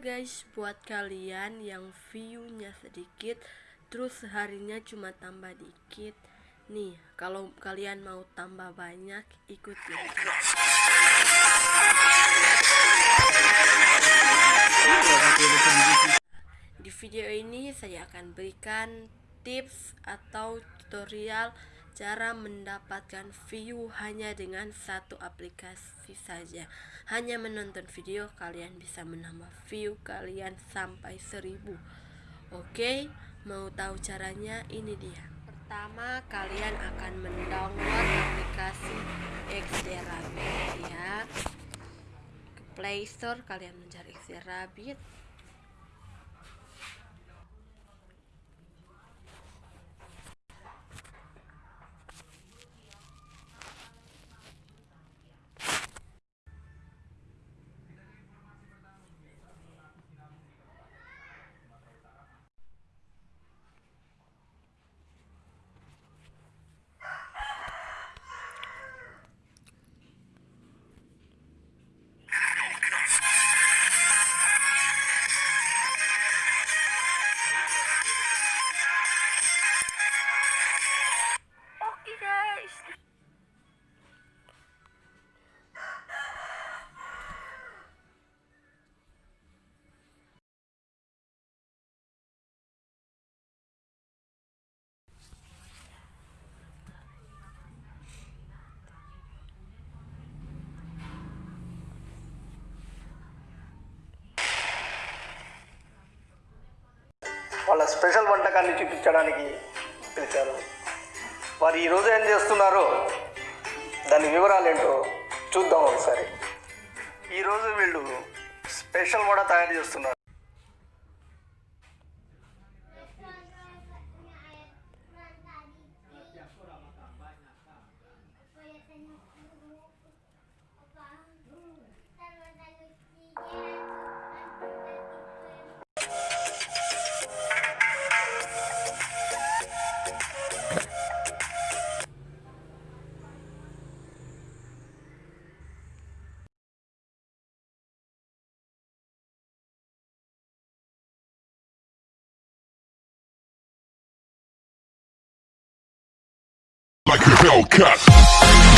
guys, buat kalian yang view-nya sedikit terus seharinya cuma tambah dikit. Nih, kalau kalian mau tambah banyak, ikutin. Di video ini saya akan berikan tips atau tutorial cara mendapatkan view hanya dengan satu aplikasi saja. Hanya menonton video kalian bisa menambah view kalian sampai seribu. Oke mau tahu caranya? Ini dia. Pertama kalian akan mendownload aplikasi Xderabit ya. Ke Play Store kalian mencari Xderabit special వంటకాన్ని చూపించడానికి పిలిచారు. వారు ఈరోజు ఏం చేస్తున్నారో దాని వివరాలు ఏంటో చూద్దాం ఒకసారి. ఈరోజు వీళ్ళు స్పెషల్ వడ తయారు చేస్తున్నారు. Like a Hellcat.